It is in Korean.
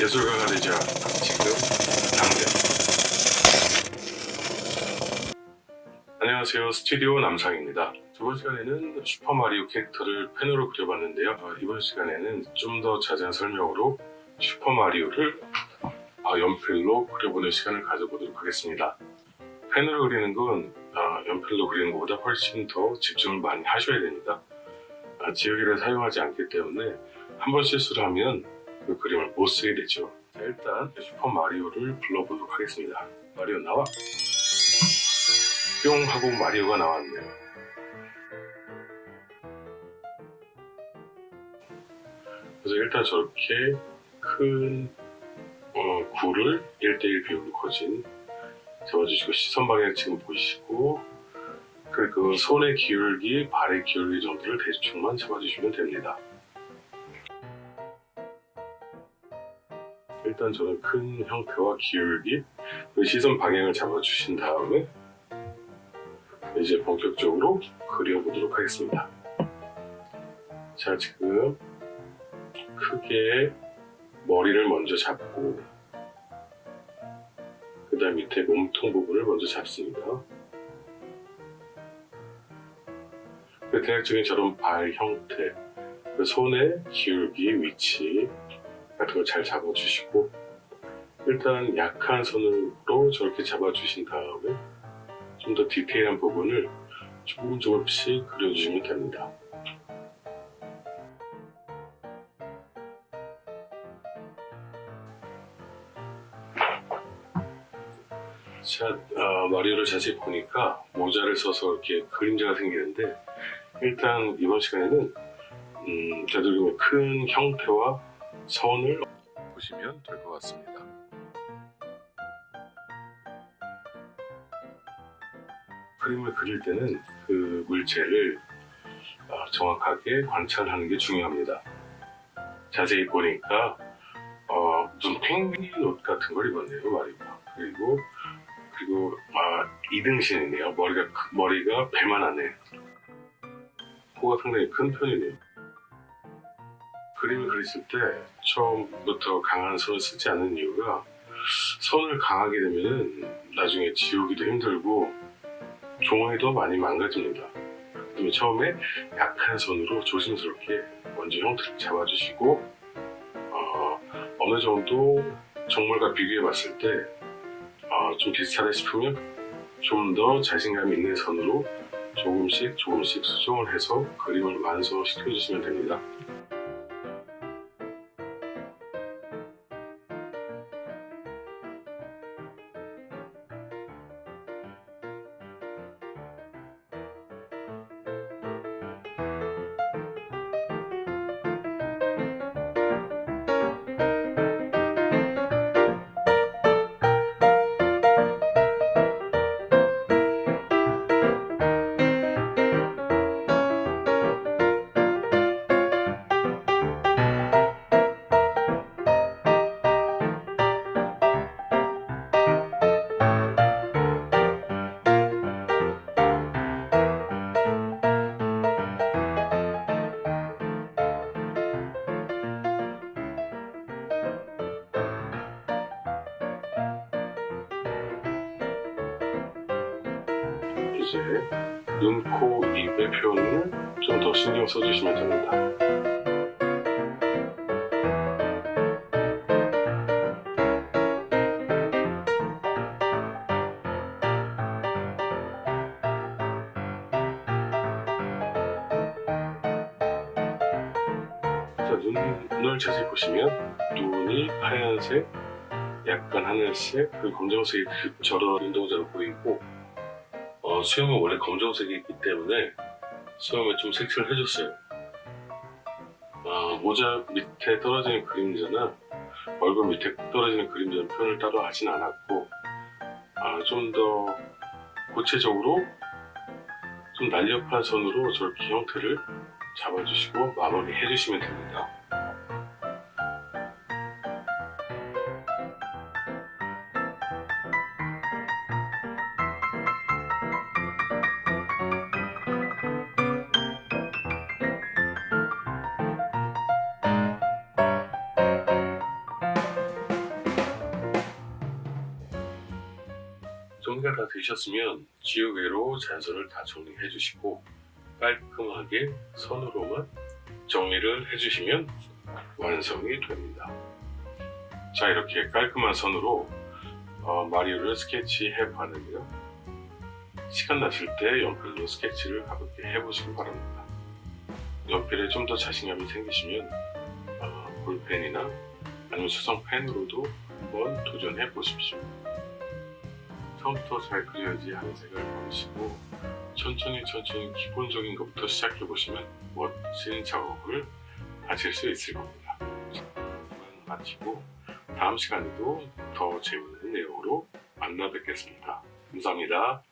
예술가가 되자 지금 당장 안녕하세요. 스튜디오 남상입니다. 저번 시간에는 슈퍼마리오 캐릭터를 펜으로 그려봤는데요. 어, 이번 시간에는 좀 더 자세한 설명으로 슈퍼마리오를 어, 연필로 그려보는 시간을 가져보도록 하겠습니다. 펜으로 그리는 건 어, 연필로 그리는 것보다 훨씬 더 집중을 많이 하셔야 됩니다. 아, 지우개를 사용하지 않기 때문에 한 번 실수를 하면 그 그림을 못 쓰게 되죠. 자, 일단 슈퍼 마리오를 불러보도록 하겠습니다. 마리오 나와. 뿅 하고 마리오가 나왔네요. 그래서 일단 저렇게 큰 어, 굴을 1대1 비율로 거진 잡아주시고 시선 방향 지금 보시고 그리고 손의 기울기, 발의 기울기 정도를 대충만 잡아주시면 됩니다. 일단 저는 큰 형태와 기울기, 그 시선 방향을 잡아주신 다음에 이제 본격적으로 그려보도록 하겠습니다. 자, 지금 크게 머리를 먼저 잡고 그 다음 밑에 몸통 부분을 먼저 잡습니다. 그 대략적인 저런 발 형태, 그 손의 기울기, 위치 잘 잡아주시고 일단 약한 손으로 저렇게 잡아주신 다음에 좀 더 디테일한 부분을 조금 조금씩 그려주시면 됩니다. 자, 어, 마리오를 자세히 보니까 모자를 써서 이렇게 그림자가 생기는데 일단 이번 시간에는 음, 되도록이면 큰 형태와 선을 보시면 될 것 같습니다. 그림을 그릴 때는 그 물체를 어, 정확하게 관찰하는 게 중요합니다. 자세히 보니까 어, 무슨 펭귄 옷 같은 걸 입었네요, 마리가. 그리고 그리고 아, 이등신이네요. 머리가 머리가 배만하네. 코가 상당히 큰 편이네요. 그림을 그리실 때 처음부터 강한 손을 쓰지 않는 이유가 손을 강하게 되면 나중에 지우기도 힘들고 종이도 많이 망가집니다. 그러면 처음에 약한 손으로 조심스럽게 먼저 형태를 잡아주시고 어, 느 정도 정물과 비교해 봤을 때좀 어, 비슷하다 싶으면 좀 더 자신감 있는 선으로 조금씩 조금씩 수정을 해서 그림을 완성시켜 주시면 됩니다. 이제 눈, 코, 입의 표현을 좀 더 신경 써주시면 됩니다. 자, 눈을 자세히 보시면 눈이 하얀색, 약간 하늘색, 그리고 검정색이 저런 운동자로 보이고 어, 수염은 원래 검정색이기 때문에 수염에 좀 색칠을 해줬어요. 어, 모자 밑에 떨어지는 그림자나 얼굴 밑에 떨어지는 그림자는 표현을 따로 하진 않았고 아, 좀 더 구체적으로 좀 날렵한 선으로 저렇게 형태를 잡아주시고 마무리 해 주시면 됩니다. 정리가 다 되셨으면 지우개로 잔선을 다 정리해 주시고 깔끔하게 선으로만 정리를 해주시면 완성이 됩니다. 자 이렇게 깔끔한 선으로 어, 마리오를 스케치해 봤는데요. 시간 나실 때 연필로 스케치를 가볍게 해보시기 바랍니다. 연필에 좀 더 자신감이 생기시면 어, 볼펜이나 아니면 수성펜으로도 한번 도전해 보십시오. 처음부터 잘 그려야지 하는 생각을 버리시고 천천히 천천히 기본적인 것부터 시작해 보시면 멋진 작업을 하실 수 있을 겁니다. 마치고 다음 시간에도 더 재밌는 내용으로 만나 뵙겠습니다. 감사합니다.